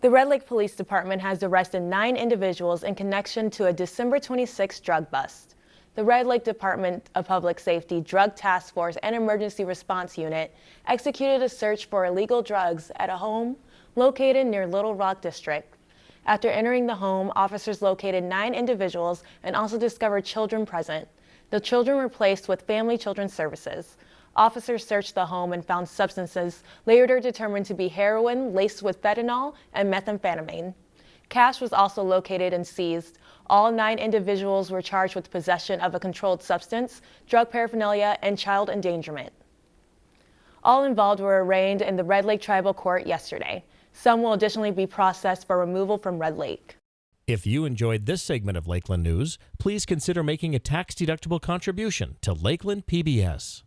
The Red Lake Police Department has arrested nine individuals in connection to a December 26 drug bust. The Red Lake Department of Public Safety Drug Task Force and Emergency Response Unit executed a search for illegal drugs at a home located near Little Rock District. After entering the home, officers located nine individuals and also discovered children present. The children were placed with Family Children's Services. Officers searched the home and found substances later determined to be heroin laced with fentanyl and methamphetamine. Cash was also located and seized. All nine individuals were charged with possession of a controlled substance, drug paraphernalia, and child endangerment. All involved were arraigned in the Red Lake Tribal Court yesterday. Some will additionally be processed for removal from Red Lake. If you enjoyed this segment of Lakeland News, please consider making a tax-deductible contribution to Lakeland PBS.